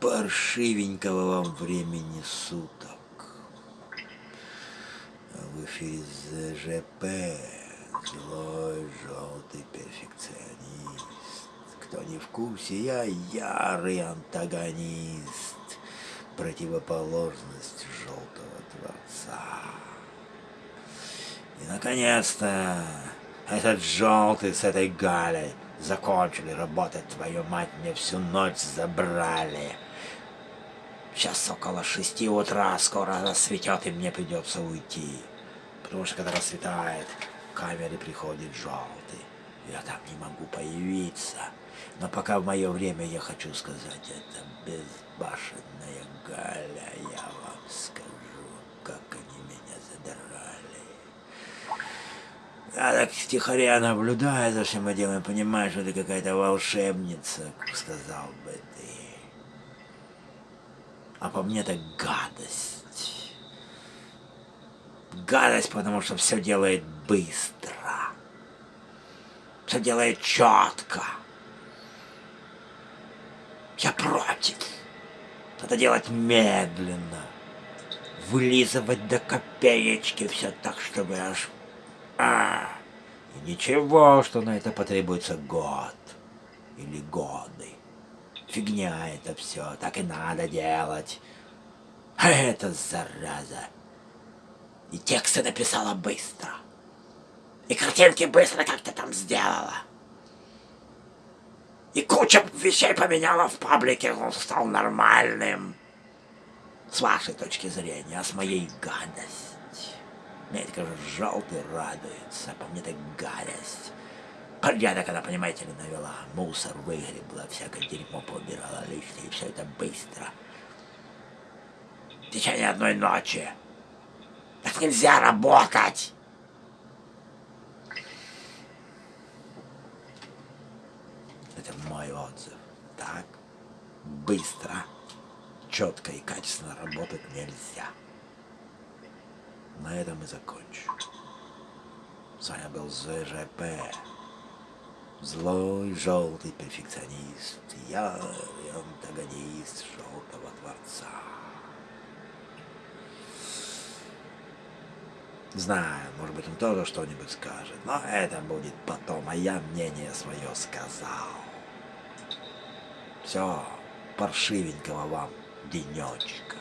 Паршивенького вам времени суток. В эфире ЗЖП. Злой желтый перфекционист. Кто не в курсе, я ярый антагонист. Противоположность желтого творца. И наконец-то этот желтый с этой Галей закончили работать, твою мать, мне всю ночь забрали. Сейчас около шести утра, скоро рассветет, и мне придется уйти. Потому что когда рассветает, в камере приходит желтый. Я там не могу появиться. Но пока в мое время я хочу сказать, это безбашенная Галя, я вам скажу, как они меня задрали. Я так втихаря наблюдаю за всем этим и понимаю, что ты какая-то волшебница, сказал бы ты. А по мне так гадость. Гадость, потому что все делает быстро. Все делает четко. Я против. Надо делать медленно. Вылизывать до копеечки все так, чтобы аж... А, и ничего, что на это потребуется год или годы. Фигня это все, так и надо делать. А это зараза. И тексты написала быстро. И картинки быстро как-то там сделала. И куча вещей поменяла в паблике, он стал нормальным. С вашей точки зрения, а с моей гадость. Мне это, кажется, желтый радуется, по мне так гадость. Порядок она, понимаете ли, навела. Мусор выгребла, всякое дерьмо поубирала лишнее, и все это быстро. В течение одной ночи. Так нельзя работать. Это мой отзыв. Так, быстро, четко и качественно работать нельзя. На этом и закончу. С вами был ЗЖП. Злой, желтый перфекционист, ярый антагонист желтого творца. Знаю, может быть, он тоже что-нибудь скажет, но это будет потом, а я мнение свое сказал. Все, паршивенького вам денечка.